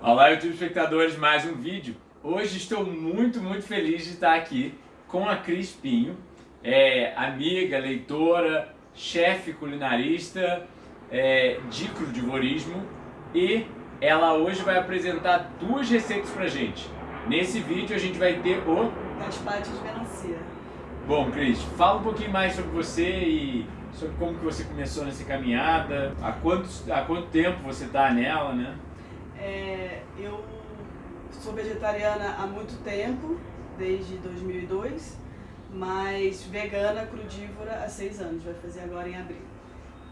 Olá, YouTube espectadores, mais um vídeo. Hoje estou muito, muito feliz de estar aqui com a Cris Pinho, é, amiga, leitora, chefe culinarista é, de crudivorismo e ela hoje vai apresentar duas receitas pra gente. Nesse vídeo a gente vai ter o... De melancia. Bom, Cris, fala um pouquinho mais sobre você e sobre como que você começou nessa caminhada, há quanto, há quanto tempo você está nela, né? É, eu sou vegetariana há muito tempo, desde 2002, mas vegana crudívora há seis anos, vai fazer agora em abril.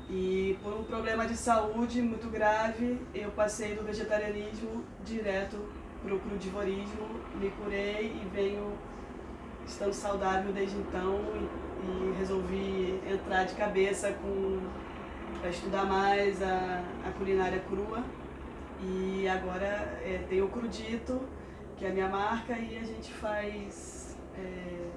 E por um problema de saúde muito grave, eu passei do vegetarianismo direto para o crudivorismo, me curei e venho estando saudável desde então e, e resolvi entrar de cabeça para estudar mais a, a culinária crua e agora é, tem o Crudito, que é a minha marca, e a gente faz é,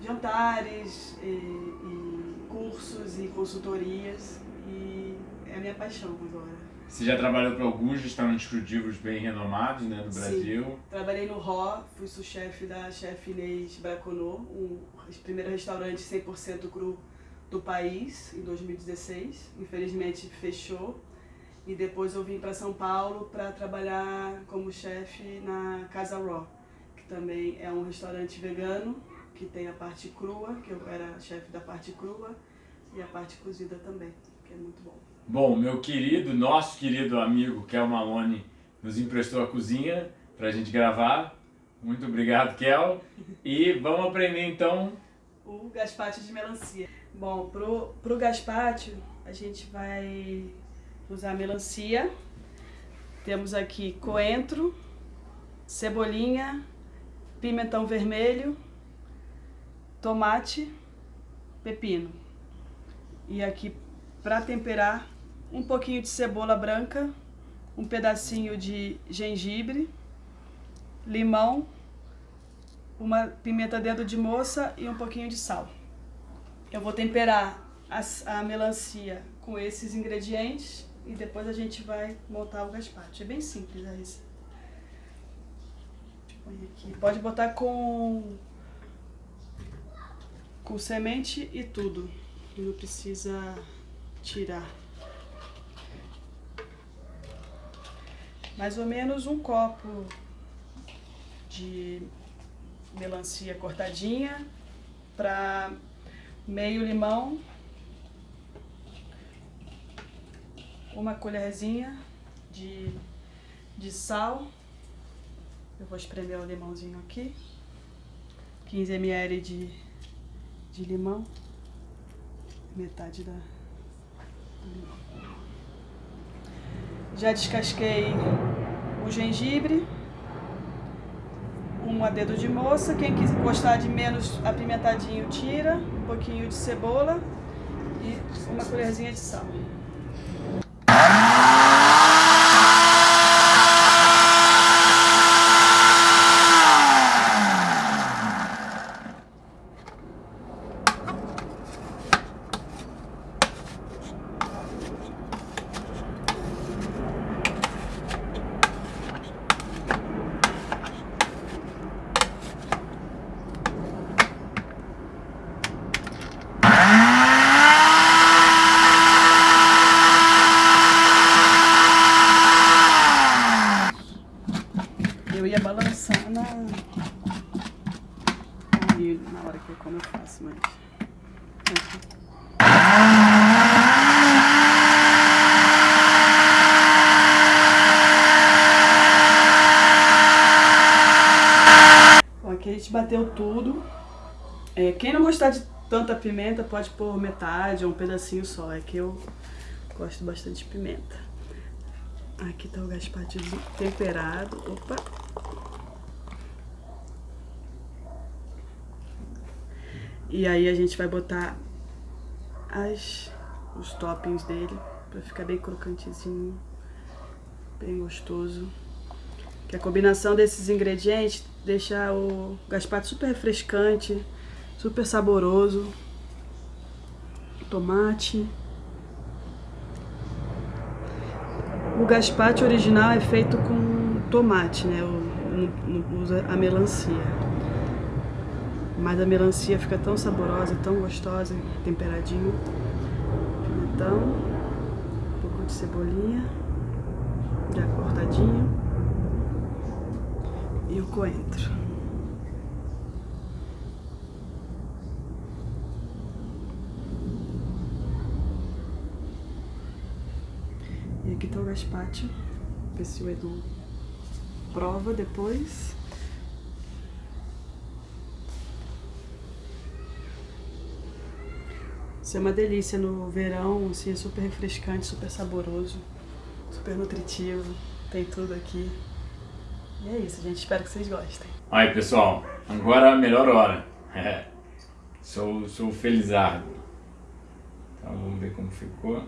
jantares, e, e cursos e consultorias, e é a minha paixão agora. Você já trabalhou para alguns restaurantes crudívos bem renomados né, no Brasil? Sim. Trabalhei no Ró, fui sous-chefe da chefe Inês Braconô, o primeiro restaurante 100% cru do país, em 2016. Infelizmente fechou. E depois eu vim para São Paulo para trabalhar como chefe na Casa Raw, que também é um restaurante vegano, que tem a parte crua, que eu era chefe da parte crua, e a parte cozida também, que é muito bom. Bom, meu querido, nosso querido amigo Kel Malone nos emprestou a cozinha para a gente gravar. Muito obrigado, Kel. E vamos aprender então... O gaspacho de melancia. Bom, pro, pro gaspacho a gente vai usar melancia. Temos aqui coentro, cebolinha, pimentão vermelho, tomate, pepino. E aqui para temperar, um pouquinho de cebola branca, um pedacinho de gengibre, limão, uma pimenta dedo de moça e um pouquinho de sal. Eu vou temperar a, a melancia com esses ingredientes e depois a gente vai montar o gaspacho. É bem simples a receita. Pode botar com, com semente e tudo. Não precisa tirar. Mais ou menos um copo de melancia cortadinha para meio limão uma colherzinha de, de sal. Eu vou espremer o limãozinho aqui. 15 ml de, de limão. Metade da, do limão. Já descasquei o gengibre. Um dedo de moça. Quem quiser gostar de menos apimentadinho, tira. Um pouquinho de cebola e uma colherzinha de sal. Como eu faço, mas... Bom, aqui a gente bateu tudo. É, quem não gostar de tanta pimenta pode pôr metade ou um pedacinho só. É que eu gosto bastante de pimenta. Aqui tá o gaspacho temperado. Opa! E aí a gente vai botar as, os toppings dele pra ficar bem crocantezinho, bem gostoso. Que a combinação desses ingredientes deixa o gaspacho super refrescante, Super saboroso. Tomate. O gazpacho original é feito com tomate, né? Não usa a melancia. Mas a melancia fica tão saborosa, tão gostosa, temperadinho. Pimentão, um pouco de cebolinha, já cortadinho. E o coentro. E aqui tá o gazpacho. Ver se o Edu prova depois. Isso é uma delícia no verão, assim, é super refrescante, super saboroso, super nutritivo, tem tudo aqui. E é isso, gente, espero que vocês gostem. Aí, pessoal, agora a melhor hora. É. Sou, sou felizardo. Então vamos ver como ficou.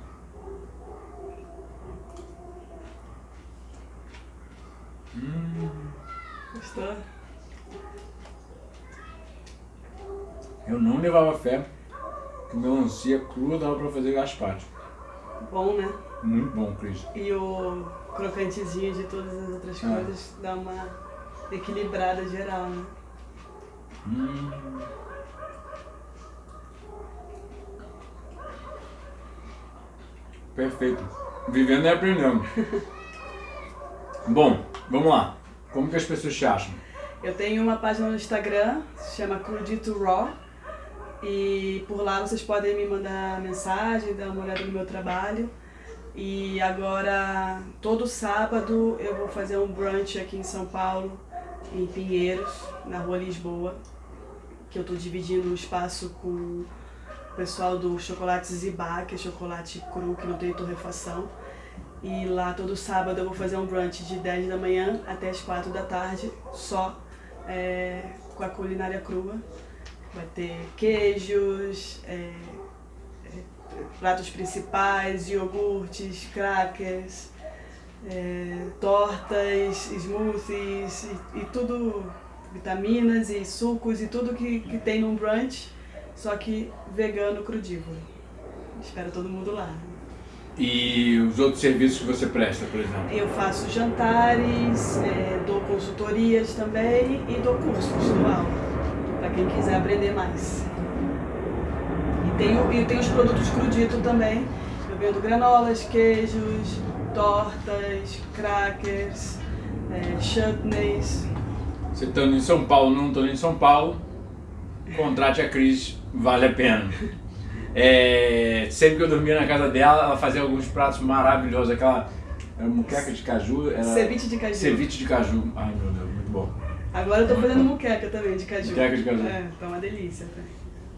Hum. Gostou? Eu não levava fé que melancia crua dava pra fazer gazpacho. Bom, né? Muito bom, Cris. E o crocantezinho de todas as outras é. coisas dá uma equilibrada geral, né? Hum. Perfeito. Vivendo e aprendendo. Bom, vamos lá. Como que as pessoas te acham? Eu tenho uma página no Instagram, se chama Crudito Raw. E por lá vocês podem me mandar mensagem, dar uma olhada no meu trabalho. E agora, todo sábado, eu vou fazer um brunch aqui em São Paulo, em Pinheiros, na rua Lisboa. Que eu estou dividindo o espaço com o pessoal do Chocolate Zibá, que é chocolate cru, que não tem torrefação. E lá todo sábado eu vou fazer um brunch de 10 da manhã até as 4 da tarde, só é, com a culinária crua. Vai ter queijos, é, é, pratos principais, iogurtes, crackers, é, tortas, smoothies e, e, tudo, vitaminas e sucos e tudo que, que tem num brunch, só que vegano crudívoro. Espero todo mundo lá. E os outros serviços que você presta, por exemplo? Eu faço jantares, é, dou consultorias também e dou cursos, dou aula, para quem quiser aprender mais. E tenho, e tenho os produtos crudito também, eu vendo granolas, queijos, tortas, crackers, é, chutneys. Você estando em São Paulo, não estou em São Paulo, contrate a Cris, vale a pena. É, sempre que eu dormia na casa dela, ela fazia alguns pratos maravilhosos, aquela muqueca de caju. Era... Ceviche de caju. Ceviche de caju. Ai meu Deus. Agora eu tô fazendo muqueca também de caju. Muqueca de caju. É, tá uma delícia.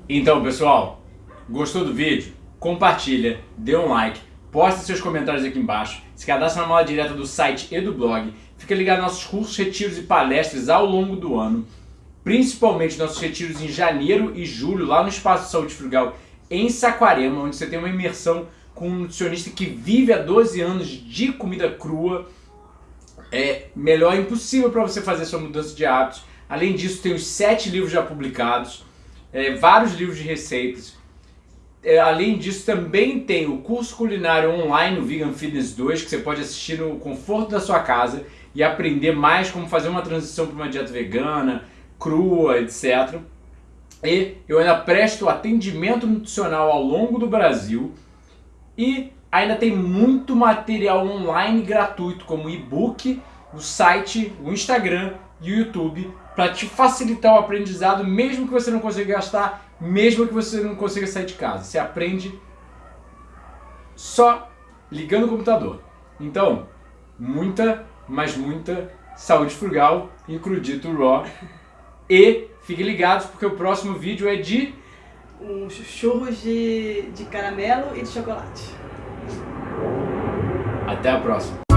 Então pessoal, gostou do vídeo? Compartilha, dê um like, poste seus comentários aqui embaixo, se cadastre na mala direta do site e do blog, fica ligado nos nossos cursos, retiros e palestras ao longo do ano, principalmente nossos retiros em janeiro e julho, lá no Espaço Saúde Frugal em Saquarema, onde você tem uma imersão com um nutricionista que vive há 12 anos de comida crua. É melhor impossível para você fazer sua mudança de hábitos. Além disso, tem os sete livros já publicados, é, vários livros de receitas. É, além disso, também tem o curso culinário online, o Vegan Fitness 2, que você pode assistir no conforto da sua casa e aprender mais como fazer uma transição para uma dieta vegana, crua, etc. E eu ainda presto atendimento nutricional ao longo do Brasil e ainda tem muito material online gratuito, como e-book, o site, o Instagram e o YouTube, para te facilitar o aprendizado, mesmo que você não consiga gastar, mesmo que você não consiga sair de casa. Você aprende só ligando o computador. Então, muita, mas muita saúde frugal e crudito raw e fiquem ligados porque o próximo vídeo é de... Um churros de, de caramelo e de chocolate. Até a próxima.